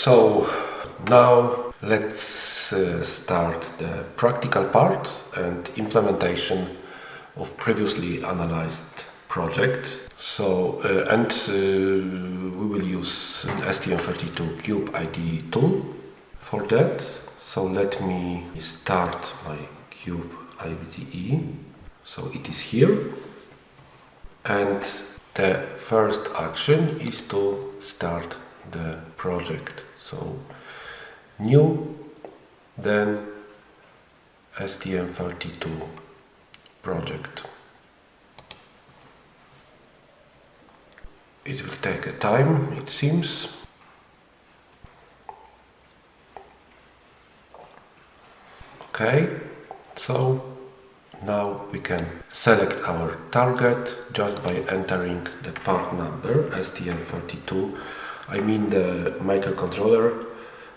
so now let's uh, start the practical part and implementation of previously analyzed project. So, uh, and uh, we will use STM32 Cube IDE tool for that. So let me start my Cube IDE. So it is here. And the first action is to start the project. So new, then STM32 project. It will take a time, it seems. Okay, so now we can select our target just by entering the part number STM32 I mean the microcontroller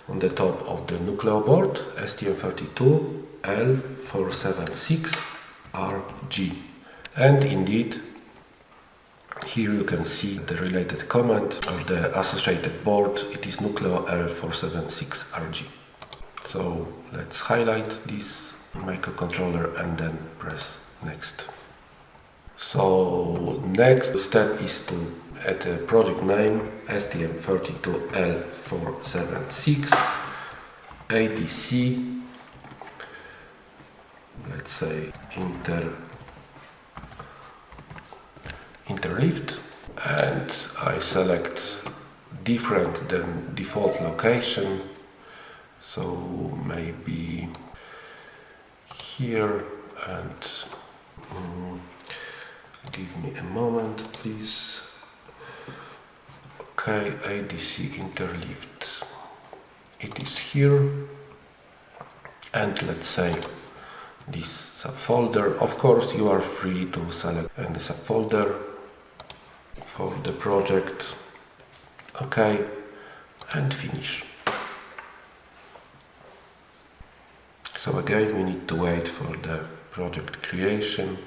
on the top of the Nucleo board STM32L476RG and indeed here you can see the related command of the associated board. It is Nucleo L476RG so let's highlight this microcontroller and then press next. So next step is to add a project name STM32L476 ADC let's say Intel Interleaved and I select different than default location. So maybe here and um, give me a moment please ADC interleaved it is here. And let's say this subfolder. Of course you are free to select any subfolder for the project. Okay. And finish. So again we need to wait for the project creation.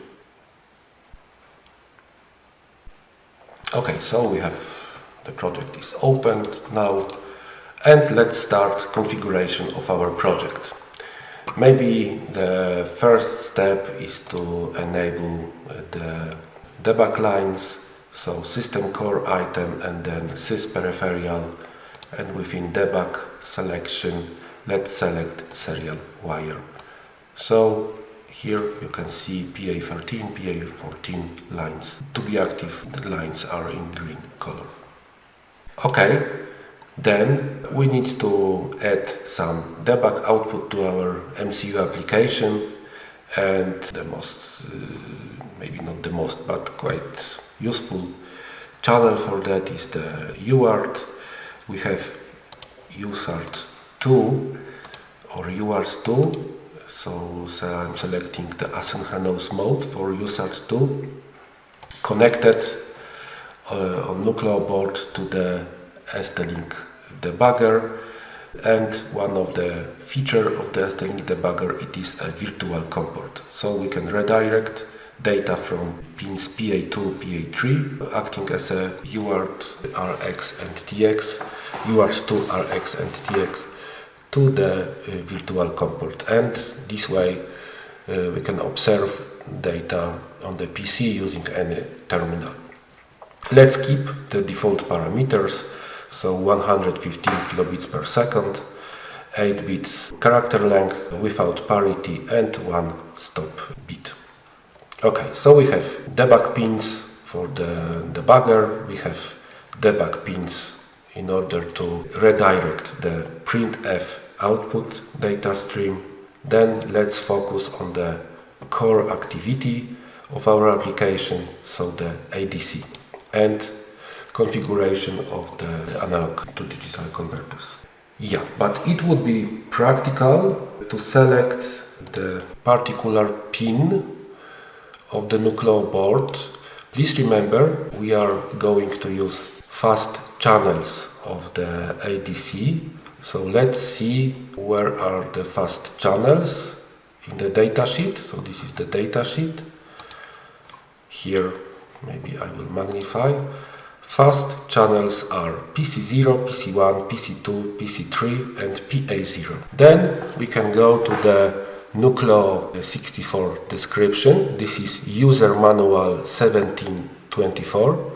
Okay so we have the project is opened now and let's start configuration of our project maybe the first step is to enable uh, the debug lines so system core item and then sys peripheral and within debug selection let's select serial wire so here you can see PA13, PA14 lines. To be active, the lines are in green color. Okay, then we need to add some debug output to our MCU application and the most, uh, maybe not the most, but quite useful channel for that is the UART. We have UART 2 or UART2 so, so I'm selecting the asynchronous mode for UART 2 connected uh, on Nucleo board to the ST-Link debugger. And one of the feature of the ST-Link debugger it is a virtual COM port so we can redirect data from pins PA2, PA3 acting as a UART RX and TX, UART2 RX and TX to the uh, virtual COM port and this way uh, we can observe data on the PC using any terminal. Let's keep the default parameters, so 115 kilobits per second, 8 bits character length without parity and one stop bit. Okay, so we have debug pins for the debugger, we have debug pins in order to redirect the printf output data stream. Then let's focus on the core activity of our application, so the ADC and configuration of the analog to digital converters. Yeah, but it would be practical to select the particular pin of the Nucleo board. Please remember we are going to use fast channels of the ADC so let's see where are the fast channels in the datasheet. So this is the datasheet. Here maybe I will magnify. Fast channels are PC0, PC1, PC2, PC3 and PA0. Then we can go to the Nucleo 64 description. This is user manual 1724.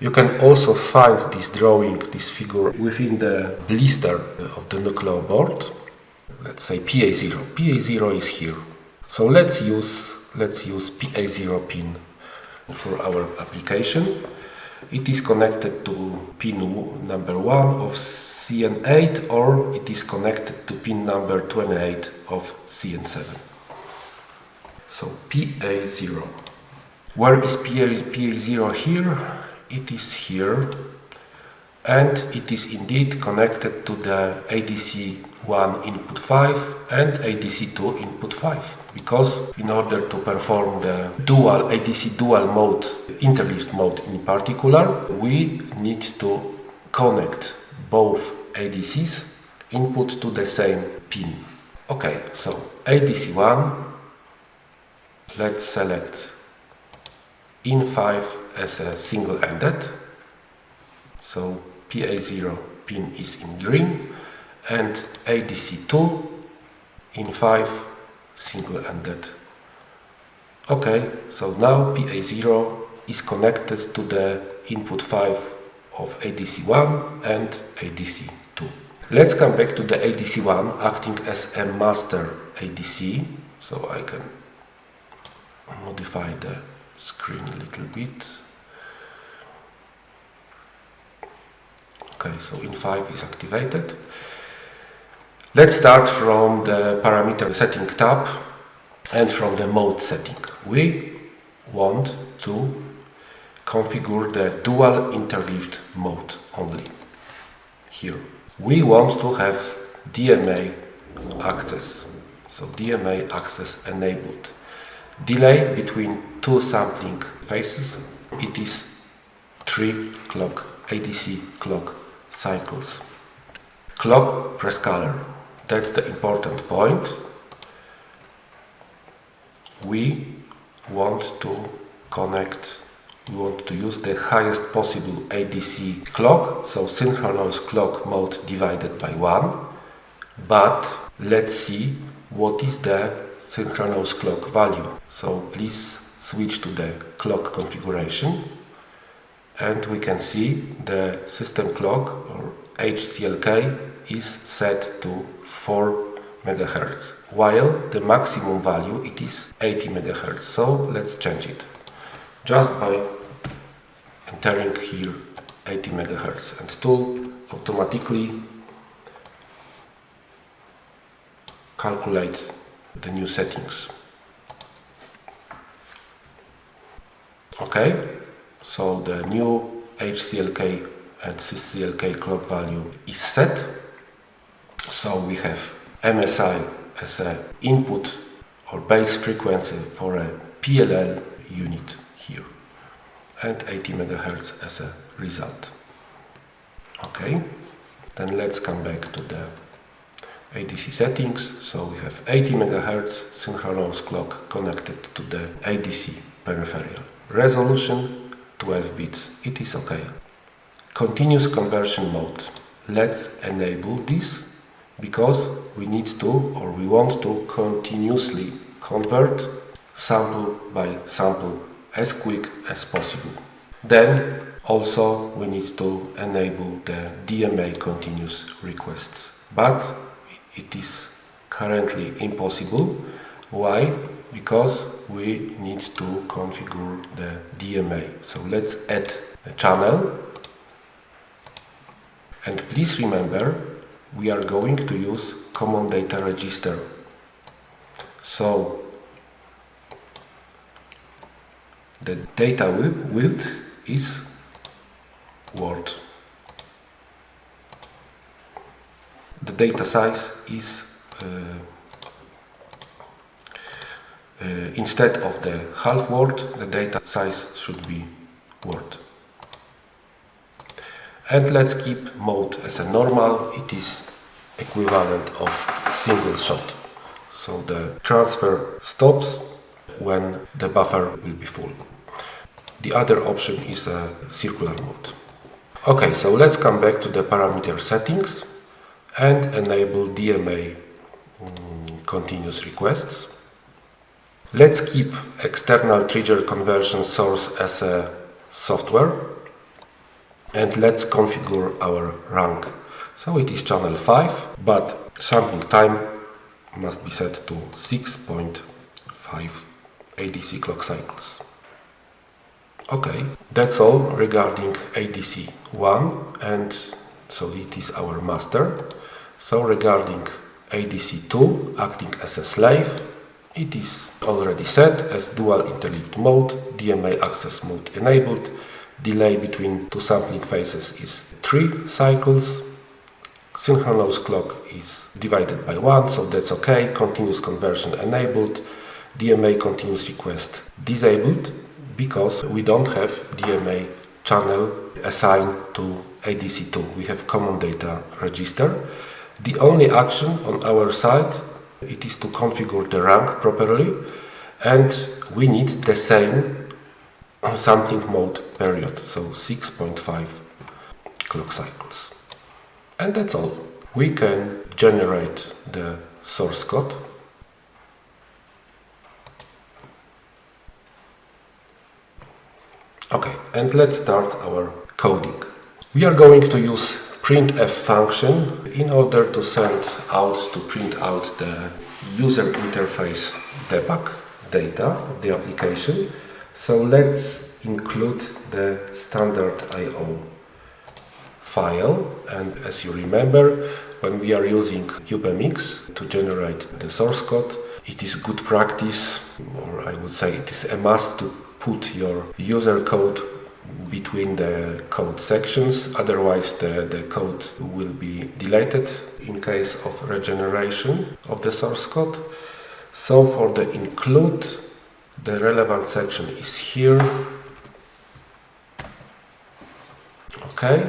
You can also find this drawing, this figure within the blister of the Nucleo board. Let's say PA0. PA0 is here. So let's use let's use PA0 pin for our application. It is connected to pin number 1 of CN8 or it is connected to pin number 28 of CN7. So PA0. Where is PA0 here? It is here and it is indeed connected to the ADC1 input 5 and ADC2 input 5 because in order to perform the dual ADC dual mode interleaved mode in particular we need to connect both ADCs input to the same pin. Okay, so ADC1 let's select in5 as a single-ended. So PA0 pin is in green and ADC2 in 5 single-ended. Okay, so now PA0 is connected to the input 5 of ADC1 and ADC2. Let's come back to the ADC1 acting as a master ADC, so I can modify the screen a little bit. Okay, so in5 is activated. Let's start from the parameter setting tab and from the mode setting. We want to configure the dual interleaved mode only. Here. We want to have DMA access. So DMA access enabled. Delay between two sampling phases, it is 3 clock, ADC clock cycles. Clock prescaler, that's the important point. We want to connect, we want to use the highest possible ADC clock, so synchronous clock mode divided by 1. But let's see what is the synchronous clock value. So please switch to the clock configuration and we can see the system clock or HCLK is set to 4 MHz while the maximum value it is 80 MHz so let's change it. Just by entering here 80 MHz and tool automatically calculate the new settings. Okay? So the new HCLK and CCLK clock value is set. So we have MSI as an input or base frequency for a PLL unit here and 80 MHz as a result. Okay, then let's come back to the ADC settings. So we have 80 MHz synchronous clock connected to the ADC peripheral. Resolution 12 bits, it is okay. Continuous conversion mode. Let's enable this because we need to or we want to continuously convert sample by sample as quick as possible. Then also we need to enable the DMA continuous requests. But it is currently impossible. Why? because we need to configure the DMA. So let's add a channel and please remember we are going to use common data register. So the data width is word. The data size is uh, uh, instead of the half word, the data size should be word. And let's keep mode as a normal, it is equivalent of single shot. So the transfer stops when the buffer will be full. The other option is a circular mode. Okay, so let's come back to the parameter settings and enable DMA mm, continuous requests. Let's keep external trigger conversion source as a software and let's configure our rank. So it is channel 5, but sampling time must be set to 6.5 ADC clock cycles. Okay, that's all regarding ADC 1 and so it is our master. So regarding ADC 2 acting as a slave, it is already set as dual interleaved mode, DMA access mode enabled, delay between two sampling phases is 3 cycles, synchronous clock is divided by 1, so that's okay, continuous conversion enabled, DMA continuous request disabled, because we don't have DMA channel assigned to ADC2. We have common data register. The only action on our side it is to configure the rank properly and we need the same sampling mode period, so 6.5 clock cycles. And that's all. We can generate the source code Okay, and let's start our coding. We are going to use printf function in order to send out, to print out the user interface debug data, the application. So let's include the standard IO file and as you remember when we are using CubeMX to generate the source code it is good practice or I would say it is a must to put your user code between the code sections, otherwise the, the code will be deleted in case of regeneration of the source code. So for the include, the relevant section is here. Okay.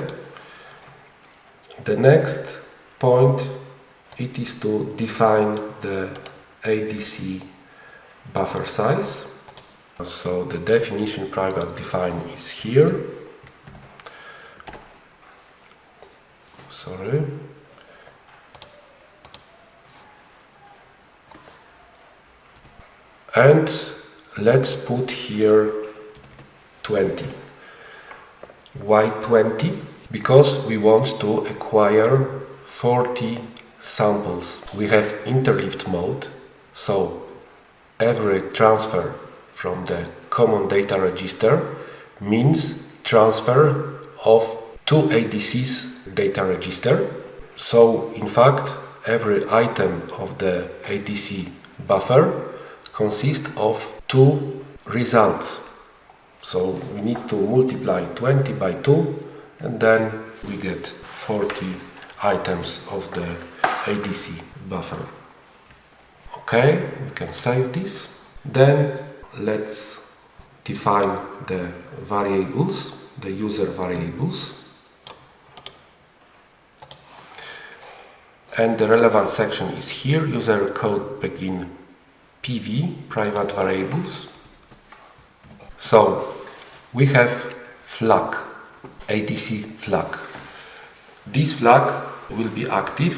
The next point, it is to define the ADC buffer size. So the definition private define is here. Sorry. And let's put here 20. Why 20? Because we want to acquire 40 samples. We have interleaved mode, so every transfer from the common data register means transfer of two ADC's data register. So in fact every item of the ADC buffer consists of two results. So we need to multiply 20 by 2 and then we get 40 items of the ADC buffer. Okay, we can save this. Then let's define the variables, the user variables. And the relevant section is here, user code begin PV, private variables. So we have flag, ADC flag. This flag will be active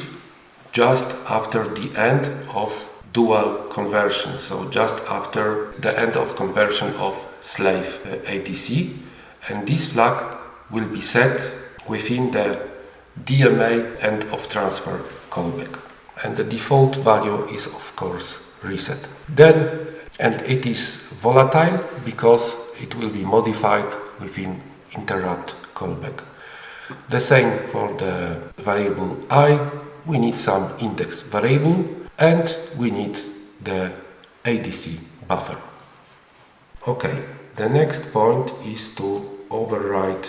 just after the end of dual conversion, so just after the end of conversion of slave uh, ADC. And this flag will be set within the DMA end of transfer callback. And the default value is of course reset. Then, and it is volatile because it will be modified within interrupt callback. The same for the variable i, we need some index variable and we need the ADC buffer. Okay, the next point is to override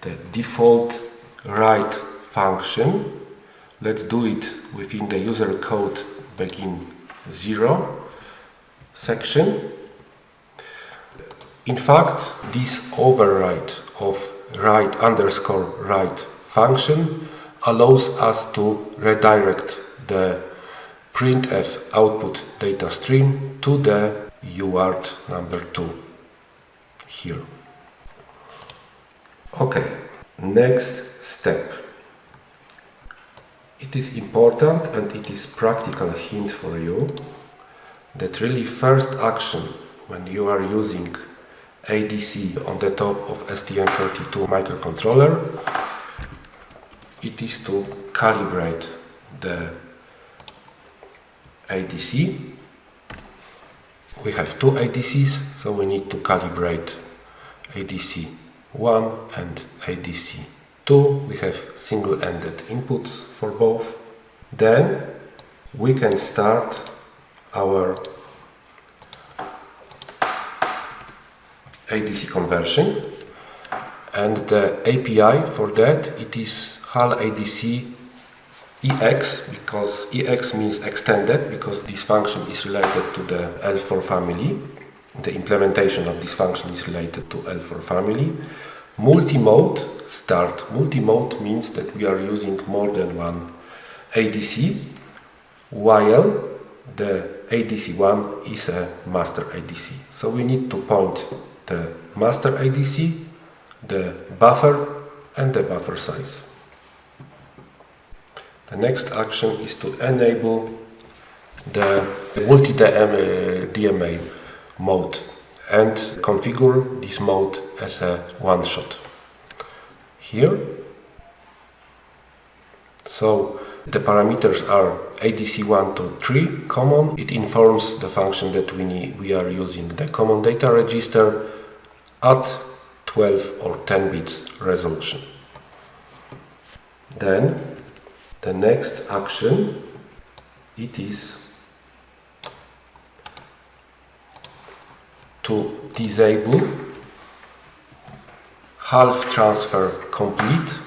the default write function. Let's do it within the user code begin 0 section. In fact, this override of write underscore write function allows us to redirect the printf output data stream to the UART number 2 here. Okay, next step. It is important and it is practical hint for you that really first action when you are using ADC on the top of STM32 microcontroller. It is to calibrate the ADC we have two ADCs so we need to calibrate ADC 1 and ADC 2 we have single-ended inputs for both. Then we can start our ADC conversion. And the API for that it is HAL ADC EX because EX means extended because this function is related to the L4 family. The implementation of this function is related to L4 family. Multi-mode start. Multi-mode means that we are using more than one ADC while the ADC1 is a master ADC so we need to point the master ADC, the buffer and the buffer size. The next action is to enable the multi-DMA uh, mode and configure this mode as a one-shot. Here, so the parameters are ADC1 to 3 common. It informs the function that we, need, we are using the common data register at 12 or 10 bits resolution. Then the next action it is to disable half transfer complete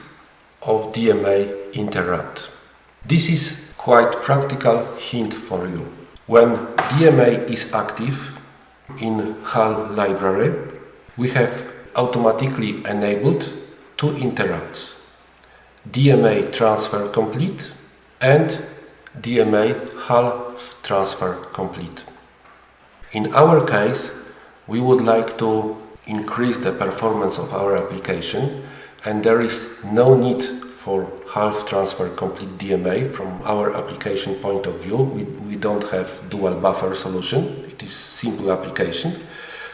of DMA interrupt. This is quite practical hint for you. When DMA is active in HAL library, we have automatically enabled two interrupts DMA transfer complete and DMA half transfer complete. In our case, we would like to increase the performance of our application and there is no need for half transfer complete DMA from our application point of view. We, we don't have dual buffer solution, it is simple application.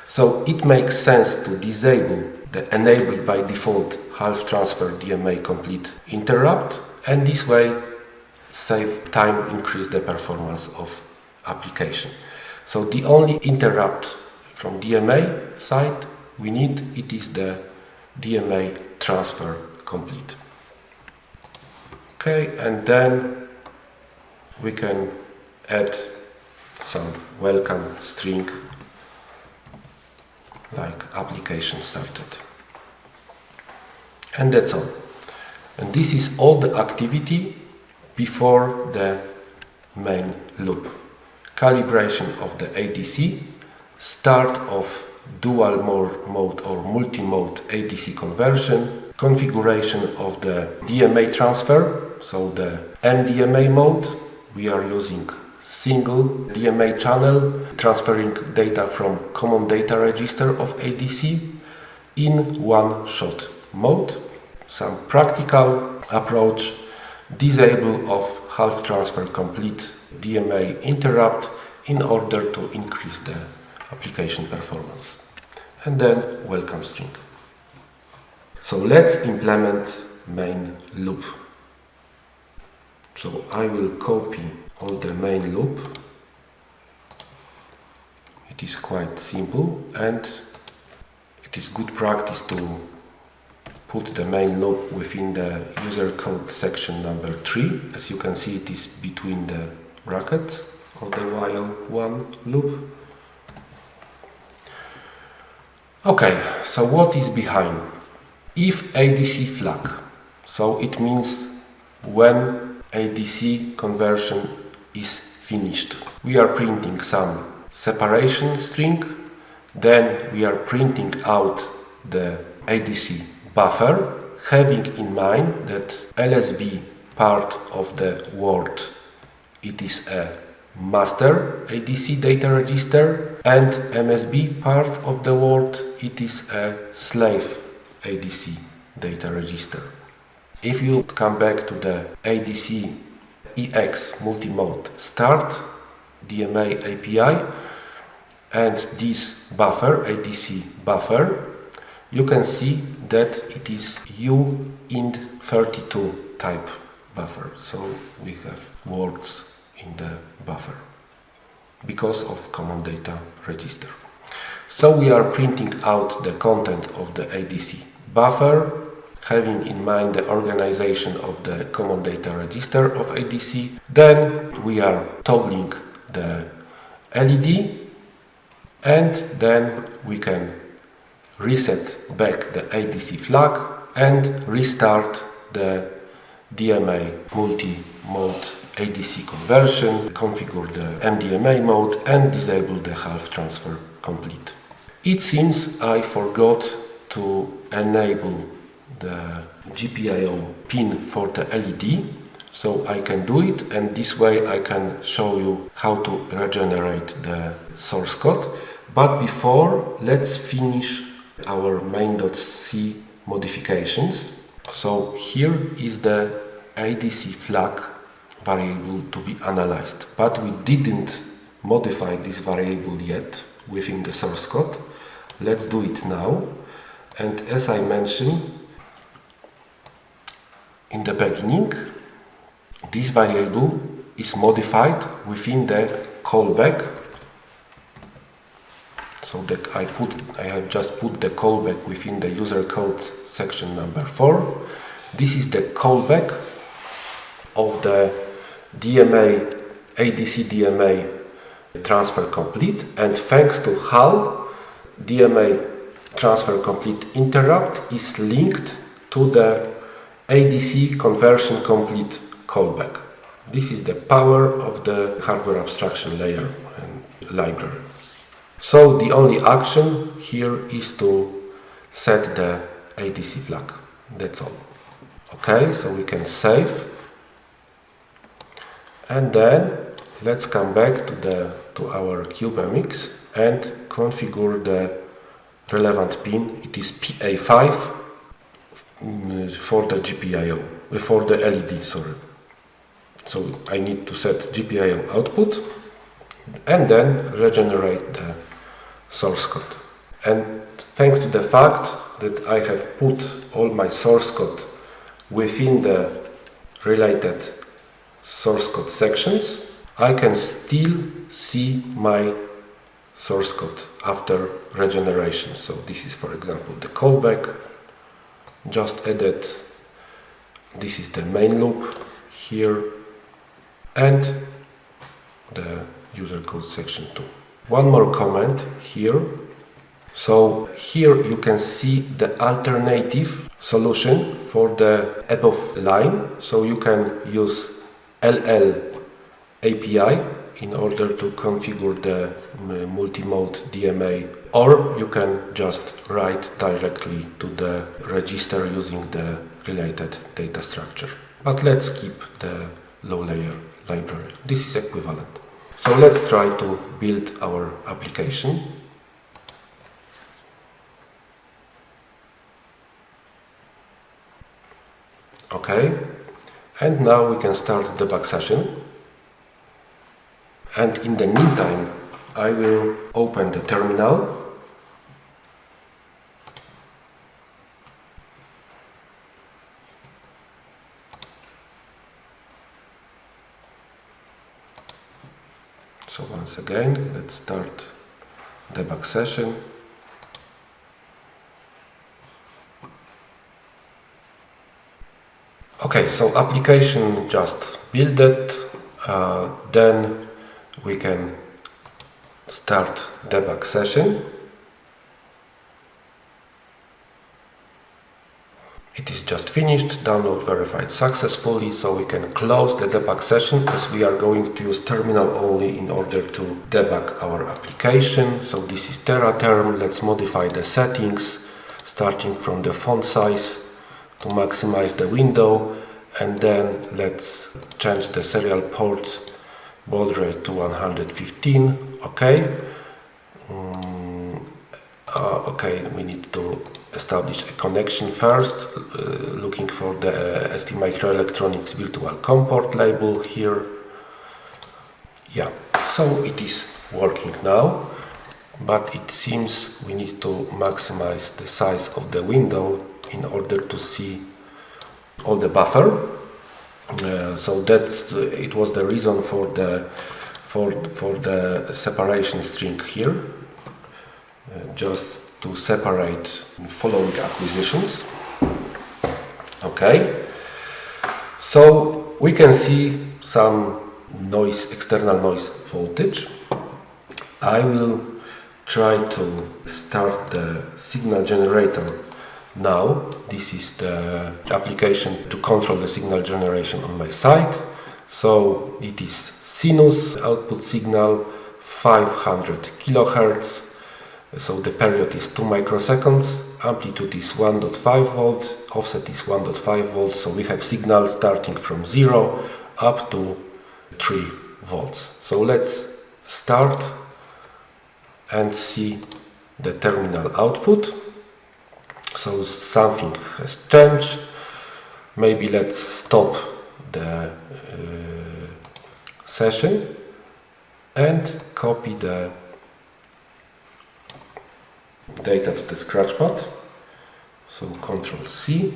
So it makes sense to disable the enabled by default half transfer DMA complete interrupt and this way save time, increase the performance of application. So the only interrupt from DMA side we need it is the DMA transfer complete. Okay, and then we can add some welcome string like application started. And that's all. And this is all the activity before the main loop. Calibration of the ADC, start of dual mode or multi-mode ADC conversion, configuration of the DMA transfer, so the MDMA mode, we are using single DMA channel transferring data from common data register of ADC in one shot mode. Some practical approach, disable of half transfer complete DMA interrupt in order to increase the application performance. And then welcome string. So let's implement main loop. So I will copy all the main loop. It is quite simple and it is good practice to put the main loop within the user code section number 3. As you can see it is between the brackets of the while one loop. Okay, so what is behind? If ADC flag, so it means when ADC conversion is finished. We are printing some separation string, then we are printing out the ADC buffer, having in mind that LSB part of the word it is a master ADC data register and MSB part of the word it is a slave ADC data register. If you come back to the ADC EX multimode start DMA API and this buffer, ADC buffer, you can see that it is uint32 type buffer. So we have words in the buffer because of common data register. So we are printing out the content of the ADC buffer, having in mind the organization of the common data register of ADC. Then we are toggling the LED and then we can reset back the ADC flag and restart the DMA multi-mode ADC conversion, configure the MDMA mode and disable the half transfer complete. It seems I forgot to enable the GPIO pin for the LED so I can do it and this way I can show you how to regenerate the source code. But before let's finish our main.c modifications. So here is the ADC flag variable to be analyzed. But we didn't modify this variable yet within the source code. Let's do it now. And as I mentioned in the beginning, this variable is modified within the callback. So that I put, I have just put the callback within the user code section number 4. This is the callback of the DMA, ADC DMA transfer complete and thanks to HAL DMA transfer complete interrupt is linked to the ADC conversion complete callback. This is the power of the hardware abstraction layer and library. So the only action here is to set the ADC flag. That's all. Okay, so we can save. And then let's come back to the to our CubeMX and configure the relevant pin. It is PA5 mm, for the GPIO, uh, for the LED, sorry. So I need to set GPIO output and then regenerate the source code. And thanks to the fact that I have put all my source code within the related source code sections, I can still see my source code after regeneration. So this is for example the callback just added this is the main loop here and the user code section 2. One more comment here. So here you can see the alternative solution for the above line. So you can use LL API in order to configure the multi-mode DMA or you can just write directly to the register using the related data structure. But let's keep the low layer library. This is equivalent. So let's try to build our application. Okay, and now we can start the debug session and in the meantime I will open the terminal so once again. Let's start debug session. Okay so application just build it uh, then we can start debug session. It is just finished, download verified successfully, so we can close the debug session as we are going to use terminal only in order to debug our application. So this is TeraTerm, let's modify the settings starting from the font size to maximize the window. And then let's change the serial port rate to 115 okay uh, okay, we need to establish a connection first, uh, looking for the ST Microelectronics Virtual COM port label here. Yeah, so it is working now, but it seems we need to maximize the size of the window in order to see all the buffer. Uh, so that's it was the reason for the for for the separation string here uh, just to separate following acquisitions. Okay? So we can see some noise external noise voltage. I will try to start the signal generator now. This is the application to control the signal generation on my side. So it is sinus output signal 500 kilohertz so the period is 2 microseconds, amplitude is 1.5 volt, offset is 1.5 volts, so we have signal starting from 0 up to 3 volts. So let's start and see the terminal output. So something has changed. Maybe let's stop the uh, session and copy the data to the scratchpad so control C.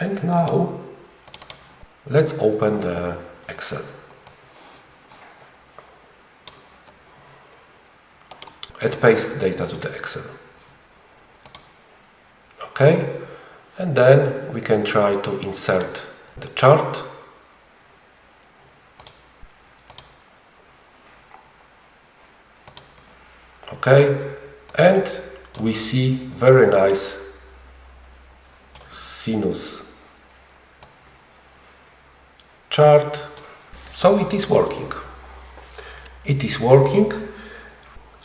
And now let's open the Excel. And paste data to the Excel. Ok and then we can try to insert the chart. Okay and we see very nice sinus. Chart. So it is working. It is working.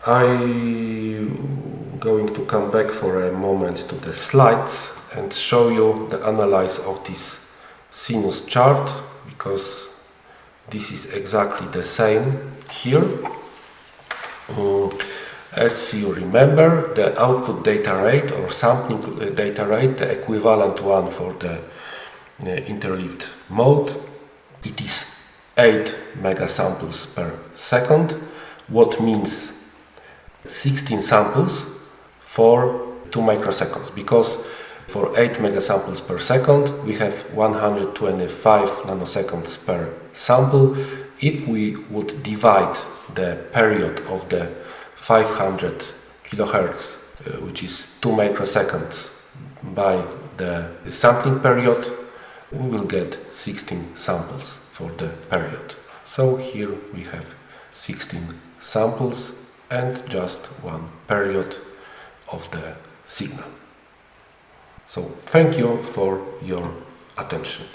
I'm going to come back for a moment to the slides and show you the analysis of this sinus chart because this is exactly the same here. Um, as you remember, the output data rate or sampling data rate, the equivalent one for the uh, interleaved mode, it is 8 megasamples per second, what means 16 samples for 2 microseconds, because for 8 megasamples per second we have 125 nanoseconds per sample. If we would divide the period of the 500 kilohertz, uh, which is 2 microseconds by the sampling period, we will get 16 samples for the period. So here we have 16 samples and just one period of the signal. So thank you for your attention.